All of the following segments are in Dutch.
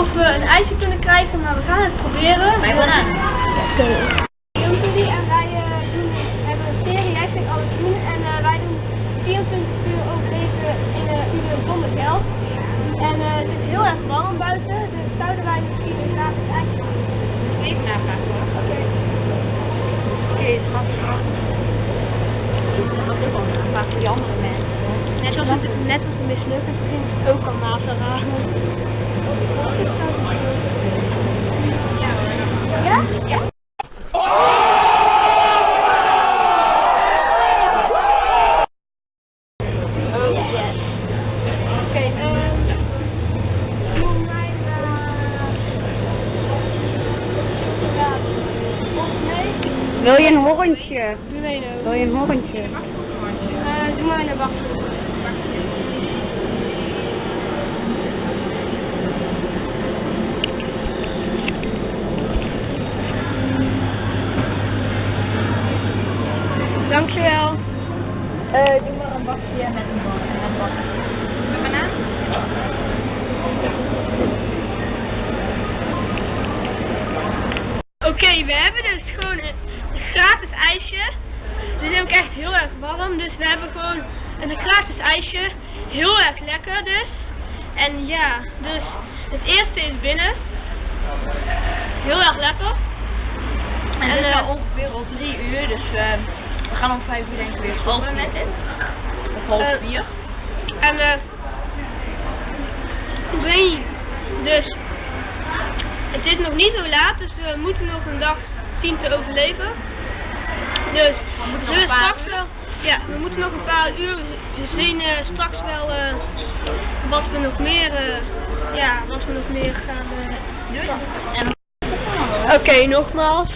of we een ijsje kunnen krijgen, maar we gaan het proberen. Wij gaan. Oké. En wij eh, doen, hebben een serie, jij vindt alles doen. En eh, wij doen 24 uur overleven in de uur zonder geld. En eh, het is heel erg warm buiten, dus zouden wij misschien een gratis ijsje doen. Even navragen. Oké. Oké, schat. Dat die andere mensen. Net zoals het, net als een mislukken ook kan navragen. Gewoon een gratis ijsje. Heel erg lekker dus. En ja, dus het eerste is binnen. Heel erg lekker. En het is eh, ongeveer al drie uur, dus eh, we gaan om vijf uur denk ik weer stoppen met dit. Of half Eh, vier. En eh, niet. Dus het is nog niet zo laat, dus we moeten nog een dag zien te overleven. Dus zullen we straks wel. Ja, we moeten nog een paar uur. We zien eh, straks wel eh, wat we nog meer. eh, ja, wat we nog meer gaan. eh, En Oké, nogmaals.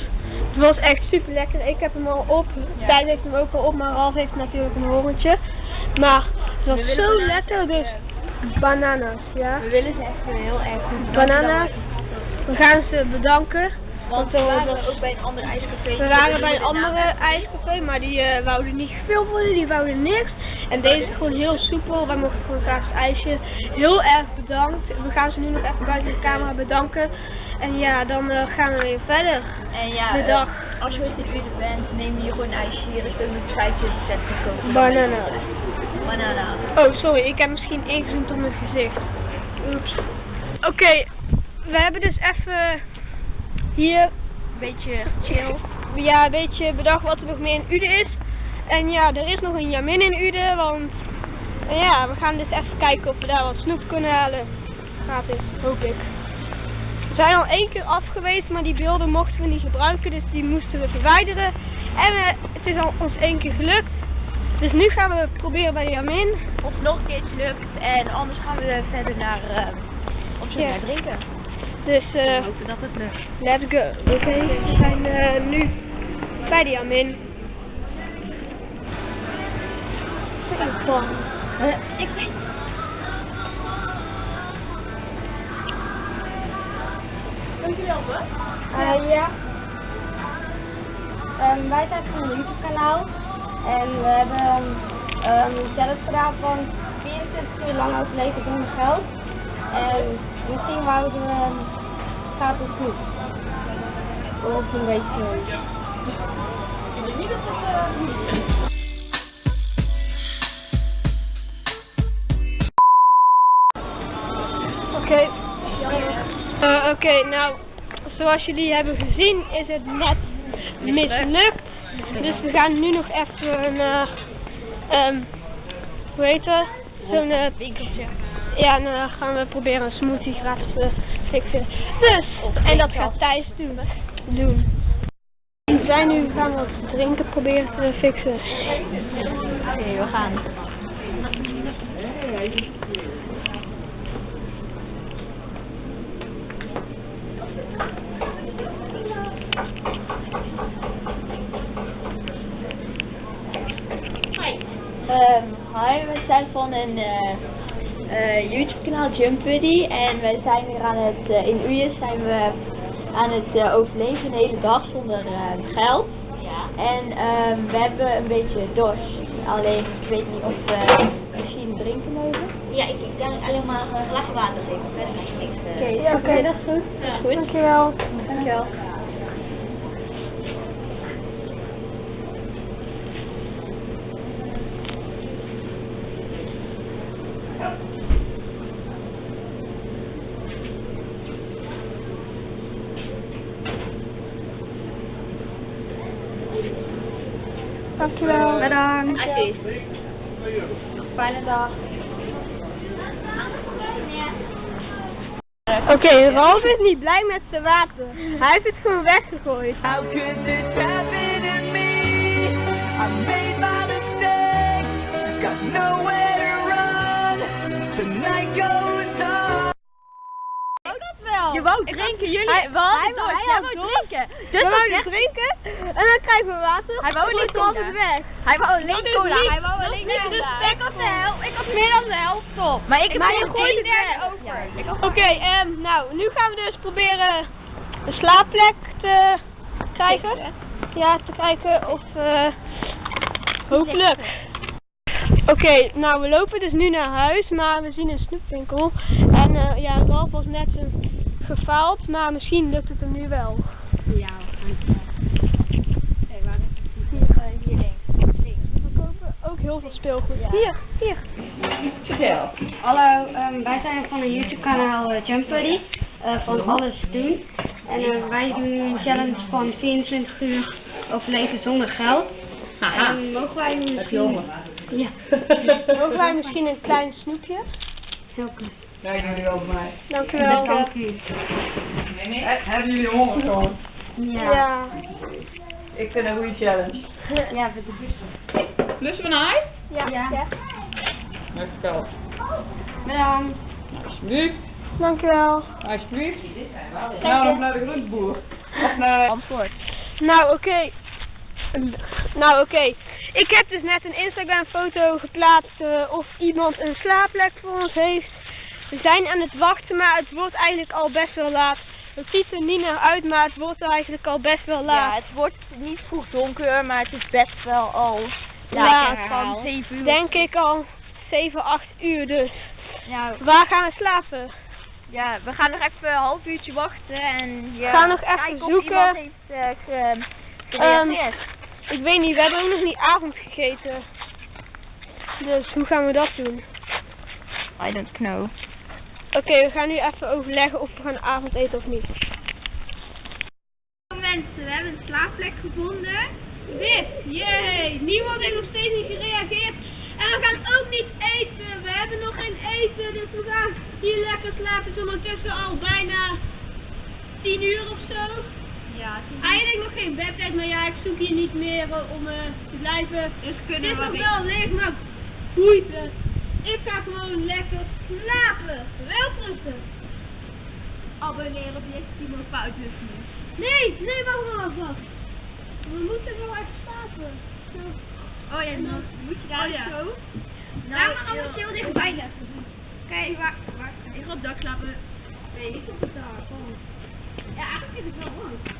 Het was echt super lekker. Ik heb hem al op. Tijd heeft hem ook al op, maar Ralf heeft natuurlijk een horentje. Maar het was zo bananen. lekker, dus bananas, ja. we willen ze echt heel erg goed Bananas. We gaan ze bedanken. Want we waren ook bij een ander ijscafé. We waren bij een andere ijscafé, maar die eh, wouden niet veel worden, die wouden niks. En deze is gewoon heel soepel, wij mochten gewoon graag het ijsje. Heel erg bedankt. We gaan ze nu nog even buiten de camera bedanken. En ja, dan eh, gaan we weer verder. En ja, De dag. als je in Uden bent, neem hier gewoon een ijsje. Hier is ook een schuitje te zetten kopen. Bananas. Banana. Oh, sorry, ik heb misschien ingezoomd op mijn gezicht. Oeps. Oké, we hebben dus even hier een beetje chill. Ja, een beetje bedacht wat er nog meer in Uden is. En ja, er is nog een Jamin in Uden, want ja, we gaan dus even kijken of we daar wat snoep kunnen halen. Gratis, hoop ik. We zijn al één keer af geweest, maar die beelden mochten we niet gebruiken, dus die moesten we verwijderen. En eh, het is al ons één keer gelukt. Dus nu gaan we proberen bij Jamin. Of het nog een keertje lukt. En anders gaan we verder naar eh op zoek Ja. naar drinken. Dus eh, let's go. Oké, we zijn eh, nu bij de Jamin. Eh, ik weet Dankjewel, hoor. Eh, ja. Ehm, wij zijn van een YouTube kanaal. En we hebben ehm, een challenge gedaan van 24 uur lang overleven zonder geld. En misschien wouden we um, gratis snoep. Of een beetje. Ik weet niet of het eh. Oké. Oké, nou, zoals jullie hebben gezien is het net mislukt. Dus we gaan nu nog even naar, ehm hoe heet het? Zo'n winkeltje. Ja, en dan gaan we proberen een smoothie gratis te fixen. Dus, en dat gaat Thijs doen. doen. We zijn nu gaan wat drinken proberen te fixen. Oké, we gaan. Ehm, hi, we zijn van een eh, eh, YouTube kanaal Jump Buddy en wij zijn weer aan het, eh, in Uyes zijn we aan het eh, overleven een hele dag zonder eh, geld. En ehm, we hebben een beetje dorst, alleen ik weet niet of we misschien drinken mogen. Ja, ik, ik kan alleen maar een glas water verder niks. eh. Ja, oké, dat is goed. Ja. goed. Dankjewel. Dankjewel. Dankjewel. Bedankt. Alsjeblieft. Fijne dag. Oké, Ralf is niet blij met zijn water. Hij heeft het gewoon weggegooid. How could this happen to me? I made my mistakes, got nowhere to run. The night goes on. Je wou drinken, jullie. Hij- we hadden hij door. wou- hij Jij wou wou door. drinken. Dus Dus we dat wouden zegt- drinken water. Hij wou cola. het weg. Hij wou alleen cola. niet- Hij wou alleen niet cola. Ik had de helft. Ik meer dan de helft op. Maar ik heb Maar nog het derde over. Oké, ehm, nou, nu gaan we dus proberen een slaapplek te krijgen. Ja, te kijken of eh hopelijk. Oké, nou we lopen dus nu naar huis, maar we zien een snoepwinkel. En eh, ja, Ralf was net een gefaald, maar misschien lukt het hem nu wel. Ja, Hé, waar is het? Hier, eh, hier links. We kopen ook heel veel speelgoed. Hier, hier. Hallo, ehm, wij zijn van een YouTube kanaal uh, Jump Buddy, eh, van Alles Doen. En eh, wij doen een challenge van 24 uur overleven zonder geld. En mogen wij misschien... Ja. Mogen wij misschien een klein snoepje? Heel klein. Kijk jullie mij. Dankjewel. Dank u. Hebben jullie honger gewoon? Ja. Ja. Ik vind een goede challenge. Ja, bedankt. Lussen we naar huis? Ja. Ja. ja. Dankjewel. Bedankt. Alsjeblieft. Dankjewel. Alsjeblieft. Nou, nog naar de groenteboer. Of naar... Antwoord. Nou, oké. Nou, oké. Ik heb dus net een Instagram foto geplaatst eh, of iemand een slaapplek voor ons heeft. We zijn aan het wachten, maar het wordt eigenlijk al best wel laat. Het ziet er niet naar uit, maar het wordt eigenlijk al best wel Ja, laat. het wordt niet vroeg donker, maar het is best wel al Laat. Van 7 uur. Denk ik al 7, 8 uur dus. Nou, Waar gaan we slapen? ja, we gaan nog even een half uurtje wachten en ja, Gaan nog even zoeken. heeft eh, ge- gereageerd. Ik weet niet, we hebben ook nog niet avond gegeten. Dus hoe gaan we dat doen? I don't know. Oké, we gaan nu even overleggen of we gaan avondeten of niet. Mensen, we hebben een slaapplek gevonden. Dit, jee. Niemand heeft nog steeds niet gereageerd. En we gaan ook niet eten. We hebben nog geen eten, dus we gaan hier lekker slapen. Het is ondertussen al bijna 10 uur of zo. Ja, Eigenlijk nog geen bedtijd, maar ja, ik zoek hier niet meer eh, om eh, te blijven. Dus Het kunnen is we nog wel leeg, maar boeit het. Ik ga gewoon lekker slapen. Welterusten. Abonneren op je Timo Foutjes Nee, nee, wacht maar vast. We moeten wel even slapen. Zo. Oh ja, dan moet je daar Oh ja. zo. Nou, maar anders heel dichtbij leggen. Waar, waar, ik ga op het dak slapen. Nee, ik op het dak. Oh. Ja, eigenlijk is het wel lang.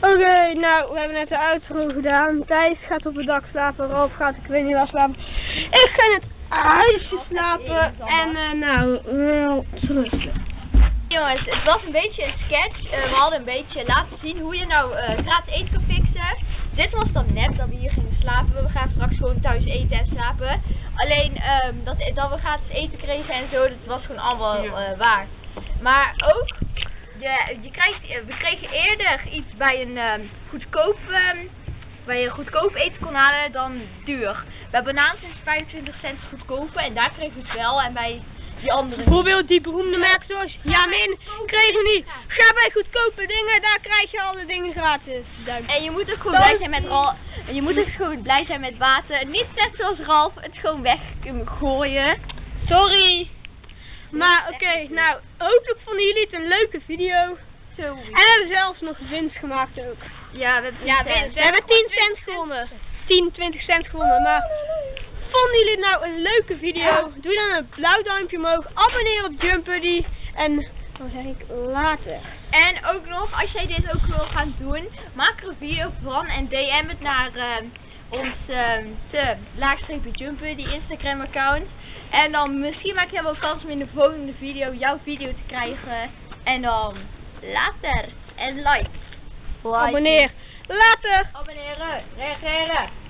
Oké, nou, we hebben net de uitgang gedaan. Thijs gaat op het dak slapen, Ralf gaat, ik weet niet waar slapen. Ik ga in het huisje slapen en eh, nou, wel rusten. Jongens, het was een beetje een sketch. Eh, we hadden een beetje laten zien hoe je nou eh gratis eten. Dit was dan net dat we hier gingen slapen. We gaan straks gewoon thuis eten en slapen. Alleen ehm, dat, dat we gratis eten kregen en zo, dat was gewoon allemaal eh, waar. Maar ook, je, je krijgt, eh, we kregen eerder iets bij een ehm, goedkoop, ehm, waar je goedkoop eten kon halen dan duur. Bij bananen is 25 cent goedkoper en daar kregen we het wel. En bij die andere. Bijvoorbeeld die beroemde merken zoals Jamin kregen niet. Ga bij goedkope dingen, daar krijg je alle dingen gratis. Dank. En je moet ook gewoon blij zijn met Ralf. En je moet ook gewoon blij zijn met water. Niet net zoals Ralf, het gewoon weggooien. Sorry. Maar oké, nou, hopelijk vonden jullie het een leuke video. Zo. En we hebben zelfs nog winst gemaakt ook. Ja, we hebben Ja, winst. We hebben 10 cent gewonnen. 10, 20 cent gewonnen. Maar vonden jullie nou een leuke video? Doe dan een blauw duimpje omhoog. Abonneer op Jump Buddy. En dan zeg ik later. En ook nog, als jij dit ook wil gaan doen, maak er een video van en DM het naar ehm, ons te laagstreepje die Instagram account. En dan misschien maak je wel kans om in de volgende video jouw video te krijgen. En dan later. En like. like. Abonneer. Later. Abonneren. Reageren.